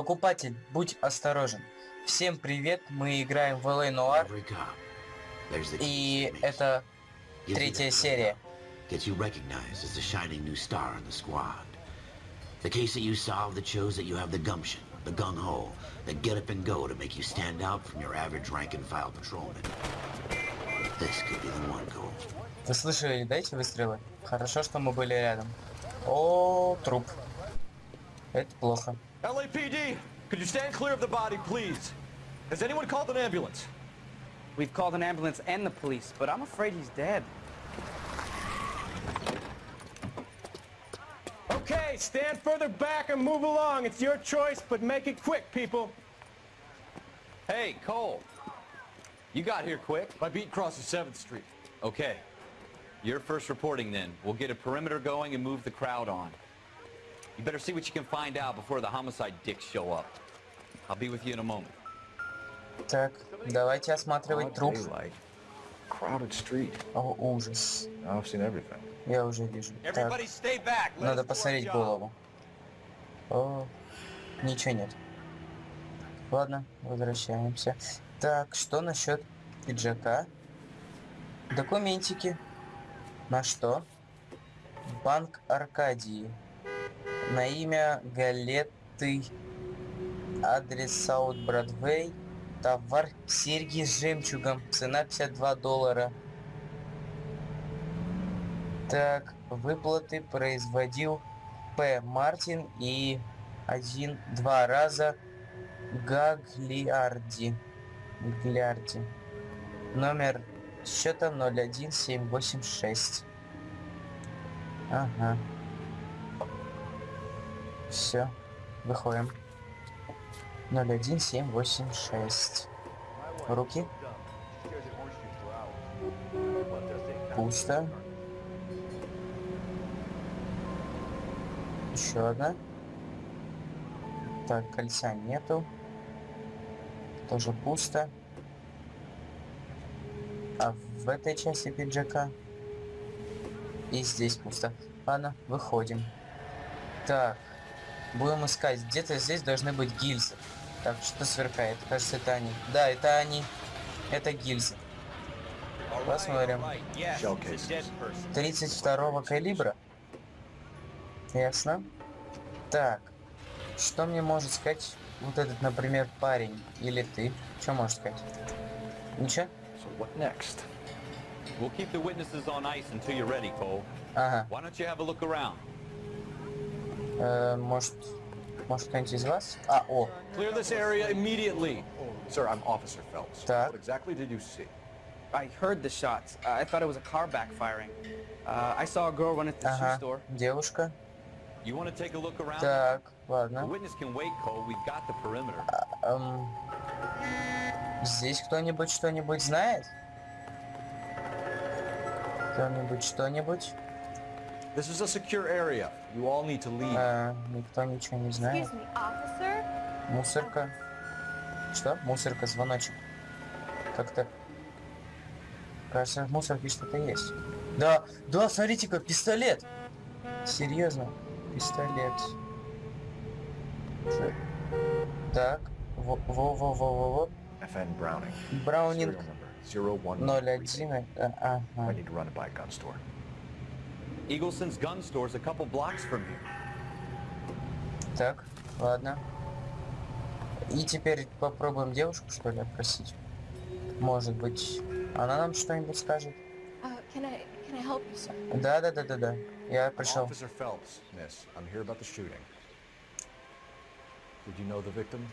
Покупатель, будь осторожен. Всем привет, мы играем в LA Noir, и это третья серия. Gets you recognized as the shining new star in the squad. The case that you solved that shows that you have the gumption, the gung-ho, the get up and go to make you stand out from your average rank and file patrolman. This could be the one, Cole. Вы слышали, да, эти выстрелы? Хорошо, что мы были рядом. О, труп. Это плохо. LAPD, could you stand clear of the body, please? Has anyone called an ambulance? We've called an ambulance and the police, but I'm afraid he's dead. Okay, stand further back and move along. It's your choice, but make it quick, people. Hey, Cole. You got here quick. My beat crosses 7th Street. Okay. You're first reporting then. We'll get a perimeter going and move the crowd on. You better see what you can find out before the homicide dicks show up. I'll be with you in a moment. Так, давайте осматривать труп. Crowded street. О, ужас. I've seen everything. Я уже вижу. Так, Everybody stay back. Let надо посмотреть голову. О, ничего нет. Ладно, возвращаемся. Так, что насчет пиджака? Документики. На что? Банк Аркадии. На имя Галеты. Адрес Саут Бродвей. Товар серьги с жемчугом. Цена 52 доллара. Так, выплаты производил П. Мартин и один-два раза Гаглиарди. Гаглиарди. Номер счета 01786. Ага. Все. Выходим. 01786. Руки. Пусто. Еще одна. Так, кольца нету. Тоже пусто. А в этой части пиджака и здесь пусто. Ладно, выходим. Так, будем искать. Где-то здесь должны быть гильзы. Так, что сверкает? Кажется, это они. Да, это они. Это гильзы. Посмотрим. all right. Yes, Shell it's a dead cases. person. 32 калибра. Ясно. Так. Что мне может сказать вот этот, например, парень? Или ты? Что можешь сказать? Ничего? So what next? We'll keep the witnesses on ice until you're ready, Cole. Ага. Why don't you have a look around? Э, может, может кто-нибудь из вас? А, о, Clear this area immediately. Sir, I'm Officer Phelps. Так. What exactly did you see? I heard the shots. Uh, I thought it was a car backfiring. Uh, I saw a girl run into the shoe ага, store. девушка. You want to take a look around? Так, The ладно. witness can wait, Cole. We've got the perimeter. Эм, здесь кто-нибудь что-нибудь знает? Кто-нибудь что-нибудь? This is a secure area. You all need to leave. Э, никто ничего не знает. Excuse me, officer? Мусорка. Что? Мусорка, звоночек. Как-то... Кажется, в мусорке что-то есть. Да, да, смотрите-ка, пистолет! Серьезно, пистолет. Что? Так, во-во-во-во-во. FN Browning. Браунинг Serial number 011. 01. э, I Ага. need to run it by a gun store. Eagleson's gun store's a couple blocks from here. Так, ладно. И теперь попробуем девушку, что ли, опросить. Может быть, она нам что-нибудь скажет. Uh? Да, да, да, да, да. Я пришел. Officer Phelps, miss. I'm here about the shooting. Did you know the victim?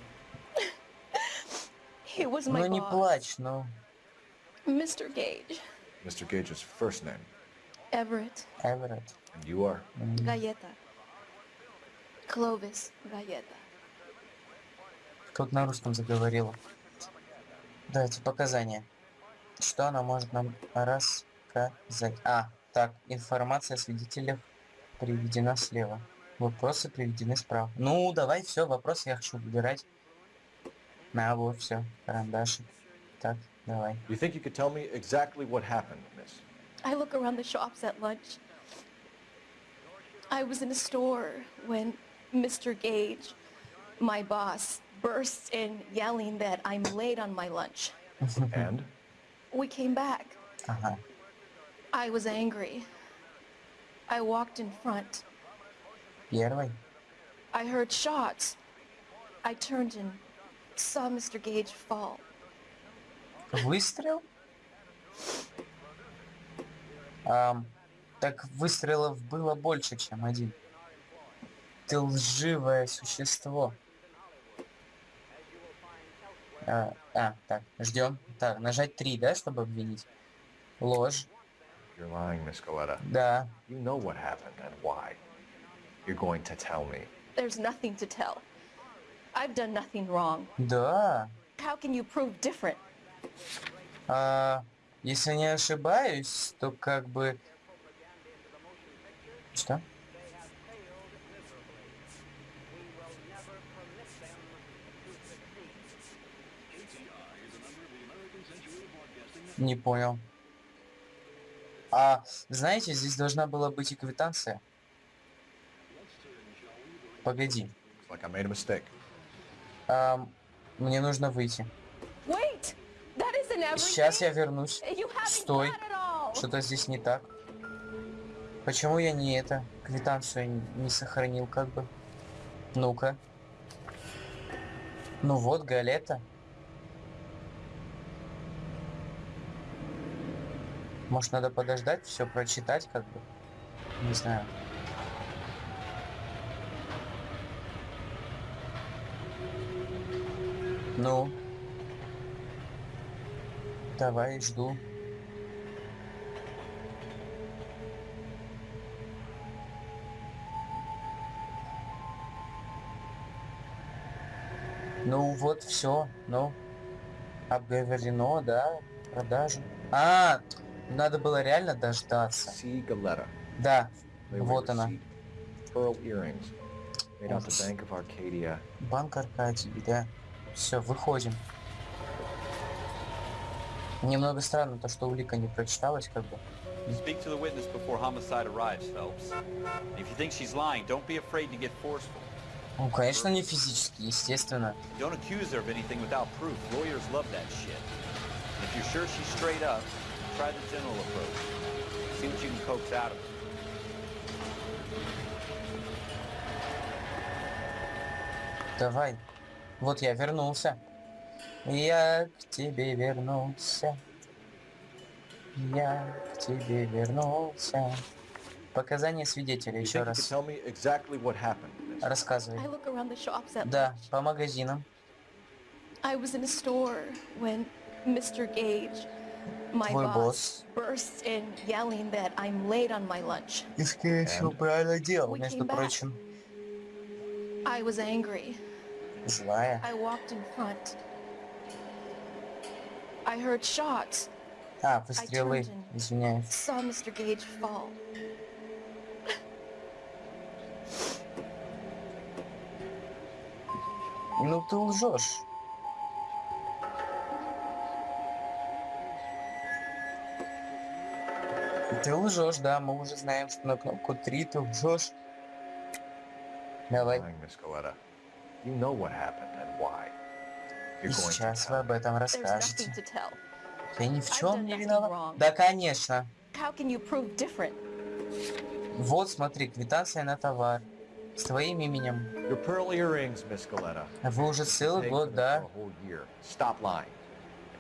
He was my Ну не плачь, ну. Mr. Gage. Mr. Gage's first name. Everett. And you are? Galleta. Clovis Galleta. Тут на русском заговорила. Дайте показания. Что она может нам рассказать? А, так, информация о свидетелях приведена слева. Вопросы приведены справа. Ну, давай, все, вопросы я хочу выбирать. На, вот, все, карандашик. Так, давай. You think you could tell me exactly what happened, miss? I look around the shops at lunch. I was in a store when Mr. Gage my boss bursts in yelling that I'm late on my lunch. And? We came back. Ага. I was angry. I walked in front. Первый. I heard shots. I turned and saw Mr. Gage fall. Выстрел? Ам, так выстрелов было больше, чем один. Ты лживое существо. А, а, так, ждем. Так, нажать 3, да, чтобы обвинить? Ложь. You're lying, Miss Galetta. Да. You know what happened and why. You're going to tell me. There's nothing to tell. I've done nothing wrong. Да. How can you prove different? А, если не ошибаюсь, то как бы... Что? Не понял. А, знаете, здесь должна была быть и квитанция. Погоди. Like I made a mistake. Ам, мне нужно выйти. Сейчас я вернусь. Стой. Что-то здесь не так. Почему я не это, квитанцию не сохранил как бы? Ну-ка. Ну вот, галета. Может, надо подождать, все прочитать как бы? Не знаю. Ну. Давай, жду. Ну вот, все, ну. Обговорено, да, продажу. А, надо было реально дождаться. Да, вот она. Банк Аркадий, да. Все, выходим. Немного странно то, что улика не прочиталась, как бы. Speak to the witness before homicide arrives, Phelps. If you think she's lying, don't be afraid to get forceful. Ну, конечно, не физически, естественно. Don't accuse her of anything without proof. Lawyers love that shit. If you're sure she's straight up, try the general approach. See what you can coax out of her. Давай. Вот я вернулся. Я к тебе вернулся. Я к тебе вернулся. Показания свидетеля еще раз. exactly? Рассказывай. Да, по магазинам. I was in a store when Mr. Gage, my Твой boss, босс. bursts in yelling that I'm late on my lunch. И скорее всего правильно делал, между прочим. I was angry. Злая. I walked in front. I heard shots. А, выстрелы. turned and- Извиняюсь. Saw Mr. Gage fall. Ну ты лжешь. Ты лжешь, да, мы уже знаем, что на кнопку 3 ты лжешь. Давай. You know what happened and why. И сейчас вы об этом расскажете. Я ни в чем не виноват. Да, конечно. Вот, смотри, квитанция на товар. С твоим именем. А Вы уже целый год, да?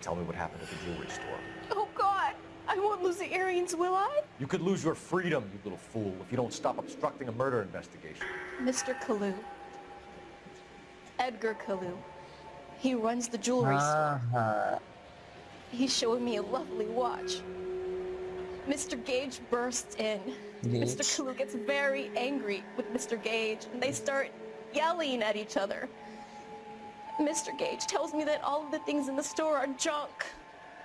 tell me what happened at the jewelry store. Oh God, I won't lose the earrings, will I? You could lose your freedom, you little fool, if you don't stop obstructing a murder investigation. Mr. Kalu. Edgar Kalu. He runs the jewelry store. Ага. He's showing me a lovely watch. Mr. Gage bursts in. Mr. Gage. Kalu gets very angry with Mr. Gage, and they start yelling at each other. Mr. Gage tells me that all of the things in the store are junk,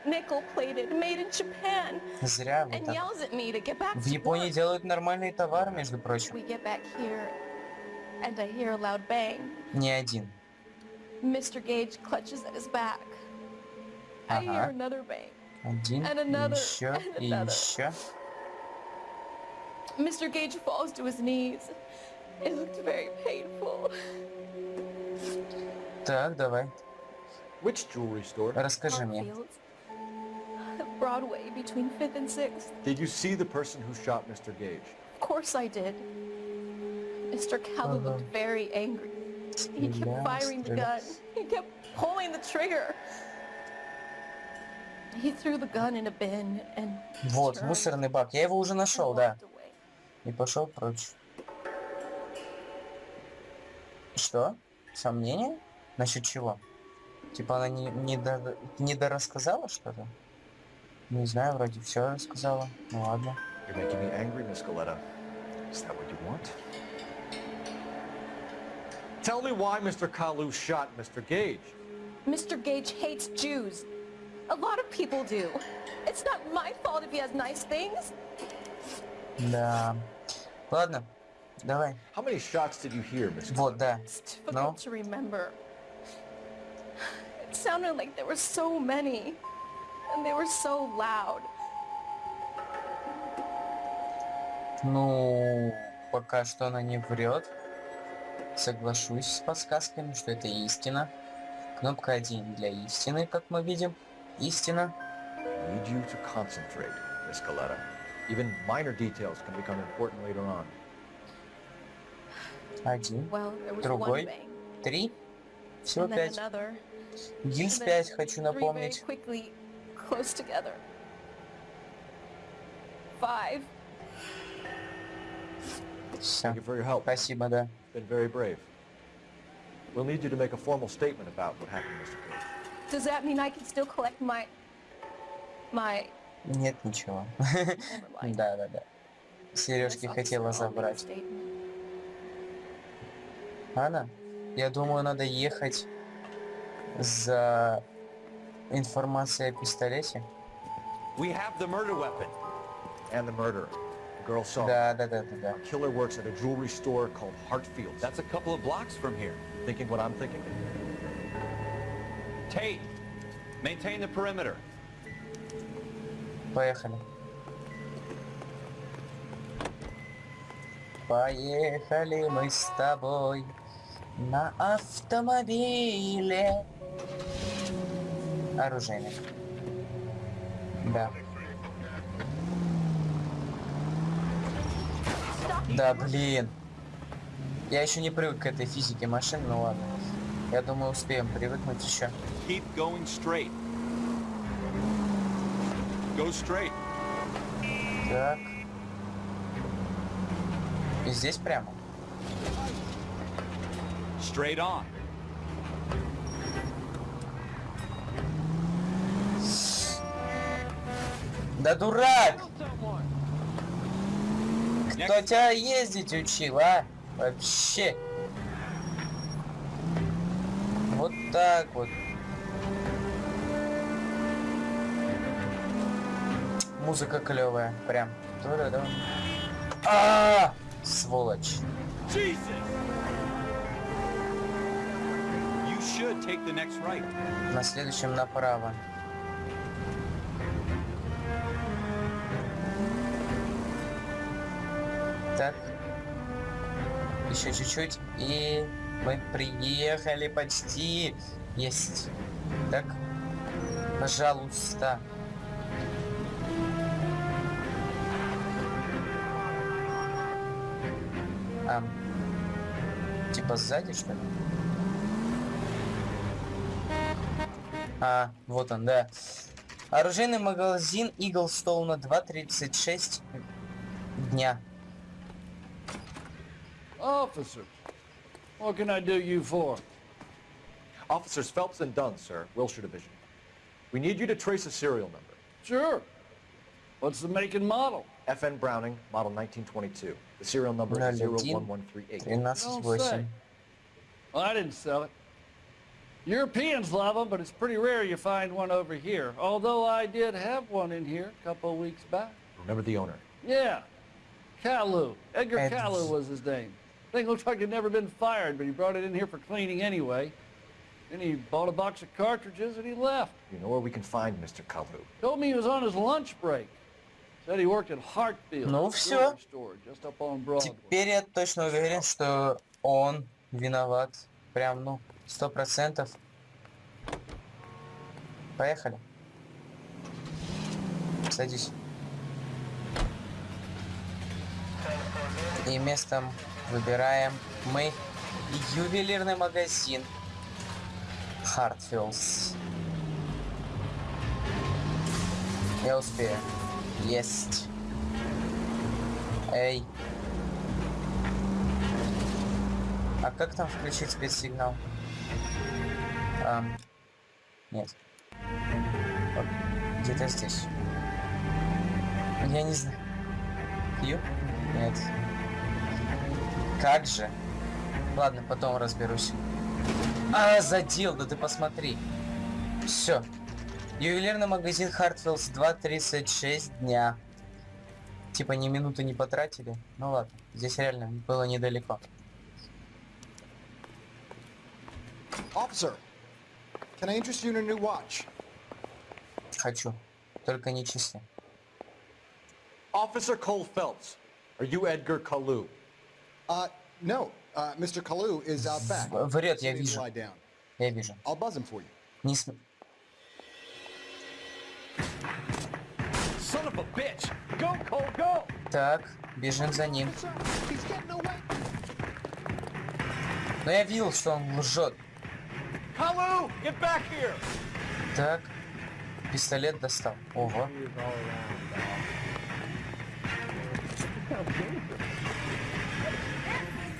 nickel-plated, made in Japan, Зря вы and так. yells at me to get back В to Японии work. делают нормальные товары, между прочим. We get back here, and I hear a loud bang. Не один. Mr. Gage clutches at his back. I hear Ага. another bang. Один, And и another, еще, and и another. еще. Mr. Gage falls to his knees. It looked very painful. Так, давай, Which jewelry store? расскажи мне. Hartfield's. Broadway between 5th and 6th. Did you see the person who shot Mr. Gage? Of course I did. Mr. Callow Uh-huh. looked very angry. He kept firing the gun. He kept pulling the trigger. He threw the gun in a bin and Вот, мусорный бак. Я его уже нашел, да. И пошел прочь. Что? Сомнения? Насчет чего? Типа она не, не, до, не дорассказала что-то? Не знаю, вроде все рассказала. Ну ладно. You're making me angry, Miss Galetta. Is that what you want? Tell me why Mr. Kalu shot Mr. Gage. Mr. Gage hates Jews. A lot of people do. It's not my fault if he has nice things. Да. Ладно, давай. How many shots did you hear, Miss Вот, да. It's difficult No? to remember. It sounded like there were so many. And they were so loud. Ну, пока что она не врет. Соглашусь с подсказками, что это истина. Кнопка 1 для истины, как мы видим. Истина. Need you to concentrate, Miss Galetta. Even minor details can become important later on. Один, Well, Другой. три. Всего пять. Гильз 5, хочу напомнить. quickly close together. Five. Все. Спасибо, да. Been very brave. We'll need you to make a formal statement about what happened, Mr. Gage. Does that mean I can still collect my... My... Нет ничего. Да, да, да. Сережки хотела забрать. Анна, я думаю, надо ехать за информацией о пистолете. We have the murder weapon. And the murderer. The girl saw. Да, да, да, да, да. Killer works at a jewelry store called Hartfield's. That's a couple of blocks from here. thinking what I'm thinking? Tate, maintain the perimeter. Поехали. Поехали мы с тобой на автомобиле. Оружейник. Да. Да, блин. Я еще не привык к этой физике машин, ну ладно. Я думаю, успеем привыкнуть еще. Keep going straight. Go straight. Так. И здесь прямо. Straight on. Да дурак! Кто тебя ездить учил, а? Вообще. Вот так вот. Музыка клевая, прям. Ту-ра-дам. А, сволочь. The next right. На следующем направо. Так. Еще чуть-чуть. И мы приехали почти. Есть. Так. Пожалуйста. А, типа сзади, что ли? А, вот он, да. Оружейный магазин Stone 2.36 дня. Officer, what can I do you for? Officers Phelps and Dunn, sir, Wilshire Division. We need you to trace a serial number. Sure. What's the make and model? FN Browning, model 1922. The serial number is 01 01138. 13.8. Well, I didn't sell it. Europeans love them, but it's pretty rare you find one over here. Although I did have one in here a couple of weeks back. Remember the owner. Yeah, Calu. Edgar Ed- Calu was his name. Thing looks like it'd never been fired, but he brought it in here for cleaning anyway. Then he bought a box of cartridges and he left. You know where we can find Mr. Kalu. Told me he was on his lunch break. Said he worked at Hartfield. Ну, a всё. jewelry store just up on Broadway. Теперь я точно уверен, что он виноват. Прям, ну, Сто процентов. Поехали. Садись. И местом выбираем мы ювелирный магазин Хартфилдс. Я успею. Есть. Эй. А как там включить спецсигнал? Ам, нет. Где-то здесь. Я не знаю. Q? Нет. Как же? Ладно, потом разберусь. А, задел, да ты посмотри. Все. Ювелирный магазин Хартфилдс 2.36 дня. Типа ни минуты не потратили. Ну ладно, здесь реально было недалеко. Officer, can I interest you in a new watch? Хочу. Только не часы. Officer Cole Phelps, are you Edgar Kalu? Врет, я Just need to вижу. Я вижу. I'll buzz him for you. Не см... Son of a bitch! Go, Cole, go! Так, бежим за ним. Но я видел, что он лжет. Kalu, get back here! Так, пистолет достал. Ого.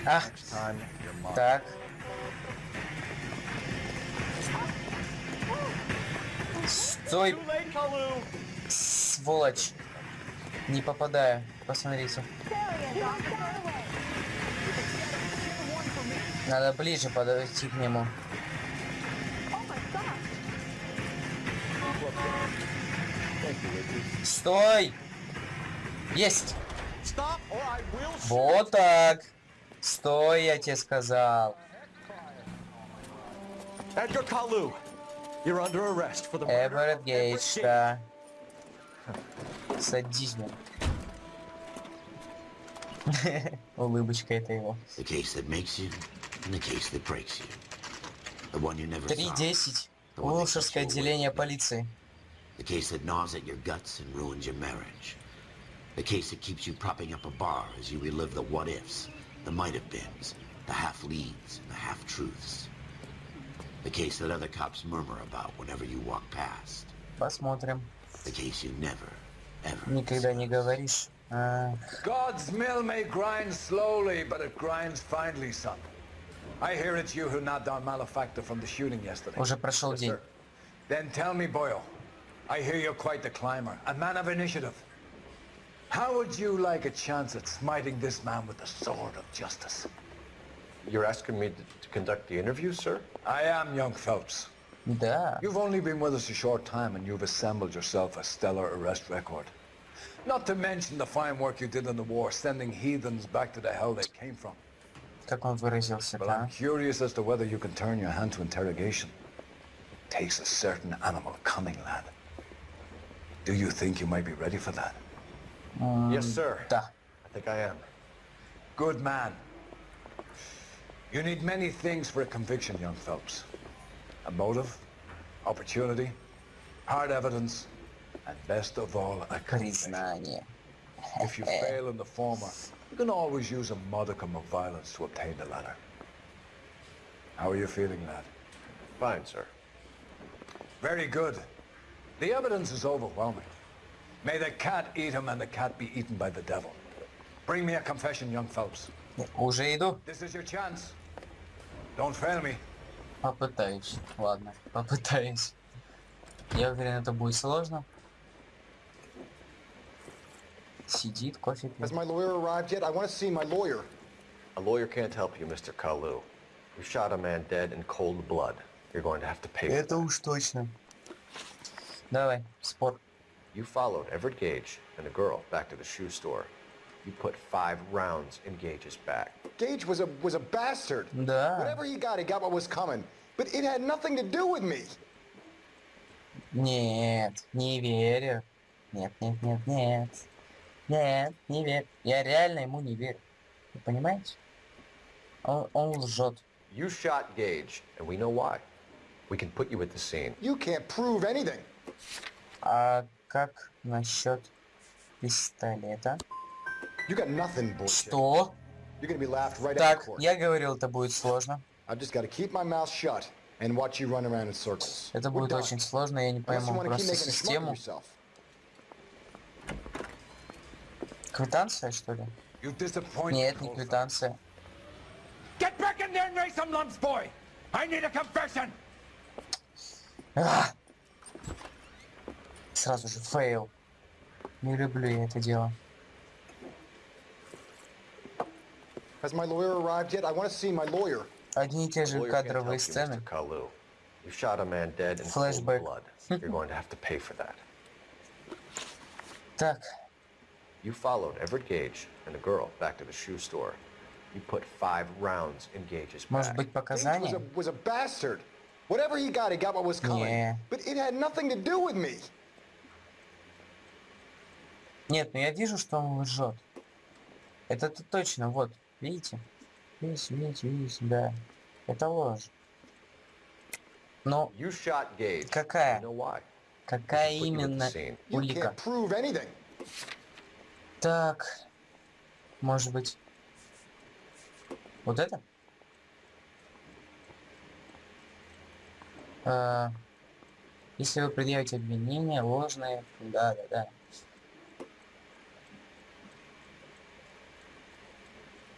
Mom. так. Стой, сволочь. Не попадаю. Посмотрите. Надо ближе подойти к нему. Стой! Есть! Вот так. Стой, я тебе сказал. Edgar Kalu, you're under arrest for the murder Эверетт Гейдж, да. Садись, блин. Улыбочка это его. The case that makes you and the case that breaks you. The one you never saw. 3.10. Улшерское отделение полиции. The case that gnaws at your guts and ruins your marriage. The case that keeps you propping up a bar as you relive the what-ifs, the might-have-beens, the half-leads, and the half-truths. The case that other cops murmur about whenever you walk past. Посмотрим. The case you never, ever... Никогда не говоришь. А, God's mill may grind slowly, but it grinds finely, son. I hear it's you who nabbed our malefactor from the shooting yesterday. уже прошел день. Then tell me, Boyle, I hear you're quite the climber, a man of initiative. How would you like a chance at smiting this man with the sword of justice? You're asking me to, to conduct the interview, sir? I am young Phelps. Да. You've only been with us a short time and you've assembled yourself a stellar arrest record. Not to mention the fine work you did in the war, sending heathens back to the hell they came from. Как он выразился, But да? I'm curious as to whether you can turn your hand to interrogation. Takes a certain animal cunning, lad. Do you think you might be ready for that? yes, sir. Um, I think I am. Good man. You need many things for a conviction, young Phelps. A motive, opportunity, hard evidence, and best of all, a conviction. if you fail in the former, you can always use a modicum of violence to obtain the latter. How are you feeling, lad? Fine, sir. Very good. The evidence is overwhelming. May the cat eat him and the cat be eaten by the devil. Bring me a confession, young Phelps. Уже иду. This is your chance. Don't fail me. Попытаюсь. Ладно, попытаюсь. Я уверен, это будет сложно. Сидит, кофе Has пьет. my lawyer arrived yet? I want to see my lawyer. A lawyer can't help you, Mr. Kalu. You shot a man dead in cold blood. You're going to have to pay for Это that. уж точно. Давай, спор. You followed Everett Gage and a girl back to the shoe store. You put five rounds in Gage's back. Gage was a was a bastard. Да. Whatever he got, he got what was coming. But it had nothing to do with me. Нет, не верю. Нет, нет, нет, нет. Нет, не верю. Я реально ему не верю. Вы понимаете? Он, он лжет. You shot Gage, and we know why. We can put you at the scene. You can't prove anything. А как насчет пистолета? Что? Right Так, я говорил, это будет сложно. Это будет очень сложно, я не пойму просто систему. Квитанция, что ли? Нет, не квитанция. Get back in there and raise some lumps, boy! I need a confession! А! Сразу же fail. Не люблю я это дело. Has my lawyer arrived yet? I want to see my lawyer. Одни и те же кадровые сцены. Mr. Kalu. You shot a man dead in cold Flashback. blood. You're going to have to pay for that. Так, You followed Everett Gage and the girl back to the shoe store. You put five rounds in Gage's может back. быть Gage was показания? a, was a bastard. Whatever he got, he got what was coming. Yeah. But it had nothing to do with me. Нет, но я вижу, что он лжет. Это -то точно, вот, видите? Видите, видите, видите, да. Это ложь. Но. Какая? Какая именно улика? Так, может быть, вот это? А, если вы предъявите обвинения ложные, да, да, да.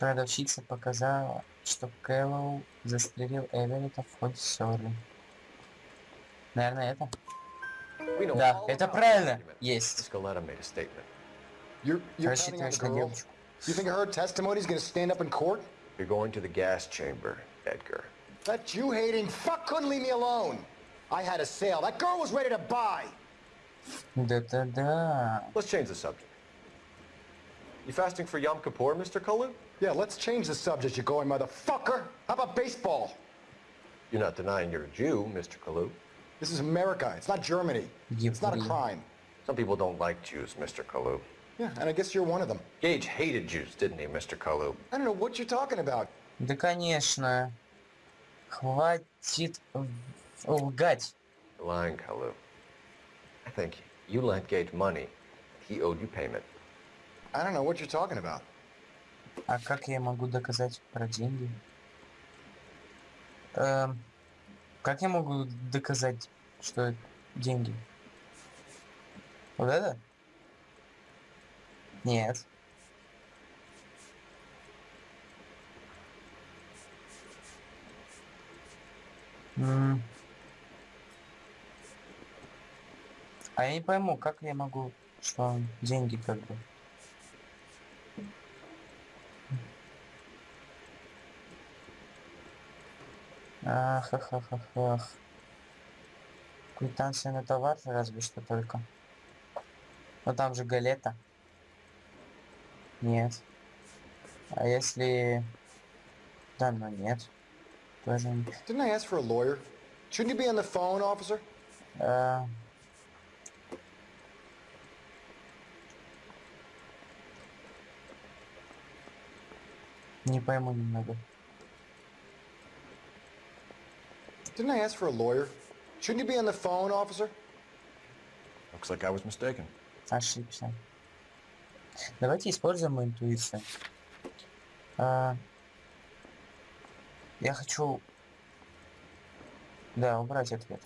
Продавщица показала, что Кэллоу застрелил Эверетта в ходе ссоры. Наверное, это? Да, это правильно. Есть. Рассчитываешь на девочку. You think her testimony is going to stand up in court? You're going to the gas chamber, Edgar. That Jew-hating fuck couldn't leave me alone. I had a sale. That girl was ready to buy. Да-да-да. Let's change the subject. You fasting for Yom Kippur, Mr. Kalu? Yeah, let's change the subject, you going motherfucker. How about baseball? You're not denying you're a Jew, Mr. Kalu. This is America. It's not Germany. It's not a Еврей. crime. Some people don't like Jews, Mr. Kalu. Yeah, and I guess you're one of them. Gage hated Jews, didn't he, Mr. Kalu? I don't know what you're talking about. Да, конечно. Хватит в- лгать. You're lying, Kalu. I think you lent Gage money. He owed you payment. I don't know what you're talking about. А как я могу доказать про деньги? Эм, как я могу доказать, что это деньги? Вот это? Нет. А я не пойму, как я могу, что деньги как бы. Ах, ах, ах, ах, ах. Квитанция на товар разве что только. Но там же галета. Нет. А если... Да, ну нет. Тоже... Didn't I ask for a lawyer? Shouldn't you be on the phone, officer? А, Не пойму немного. Didn't I ask for a lawyer? Shouldn't you be on the phone, officer? Looks like I was mistaken. Ошибся. Давайте используем мою интуицию. А, я хочу... Да, убрать ответ.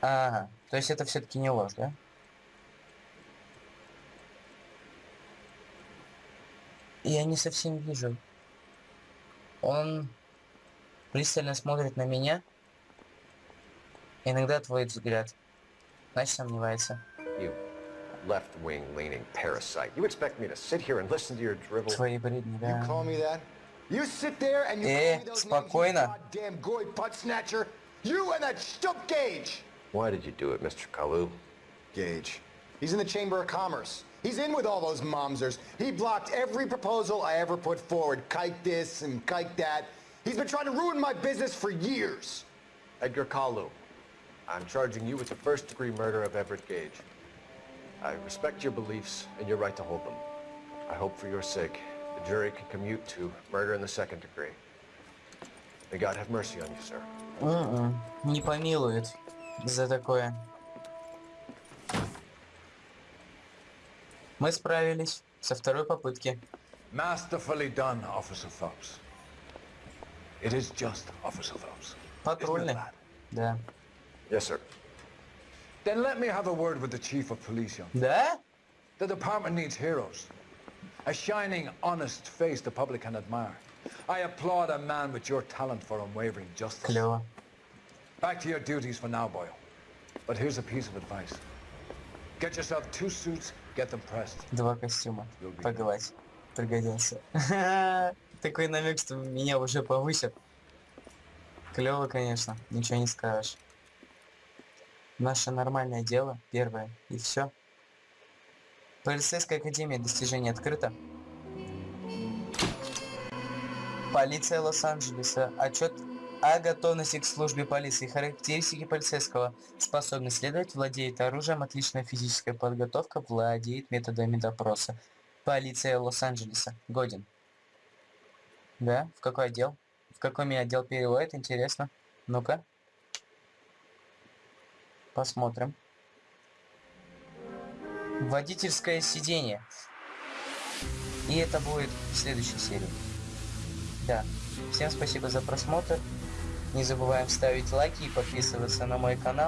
Ага, то есть это все-таки не ложь, да? Я не совсем вижу. Он пристально смотрит на меня, иногда отводит взгляд, значит сомневается. You left-wing leaning parasite. You expect me to sit here and listen to your drivel? Твои бредни, You да. call me that? You sit there and you Э, call me those names, you спокойно. goddamn goy butt snatcher. You and that stump Gage. Why did you do it, Mr. Kalu? Gage. He's in the Chamber of Commerce. He's in with all those momsers. He blocked every proposal I ever put forward. Kike this and kike that. He's been trying to ruin my business for years. Edgar Kalu. I'm charging you with the first-degree murder of Everett Gage. I respect your beliefs and your right to hold them. I hope for your sake the jury can commute to murder in the second degree. May God have mercy on you, sir. М-м, Не помилует за такое. Мы справились со второй попытки. Masterfully done, Officer Phelps. It is just Officer Phelps. Патрульный. Да. Yes, sir. Then let me have a word with the Chief of Police, young. Да? The department needs heroes. A shining, honest face the public can admire. I applaud a man with your talent for unwavering justice. Клево. Back to your duties for now, Boyle. But here's a piece of advice. Get yourself two suits, get them pressed. Два костюма. Погладь. Пригодился. Такой намек, что меня уже повысят. Клево, конечно. Ничего не скажешь. Наше нормальное дело. Первое. И все. Полицейская академия достижений открыта. Полиция Лос-Анджелеса. Отчет о готовности к службе полиции. Характеристики полицейского. Способность следовать, владеет оружием, отличная физическая подготовка, владеет методами допроса. Полиция Лос-Анджелеса. Годен. Да? В какой отдел? В какой меня отдел переводит? Интересно. Ну-ка. Посмотрим. Водительское сиденье. И это будет в следующей серии. Да. Всем спасибо за просмотр. Не забываем ставить лайки и подписываться на мой канал.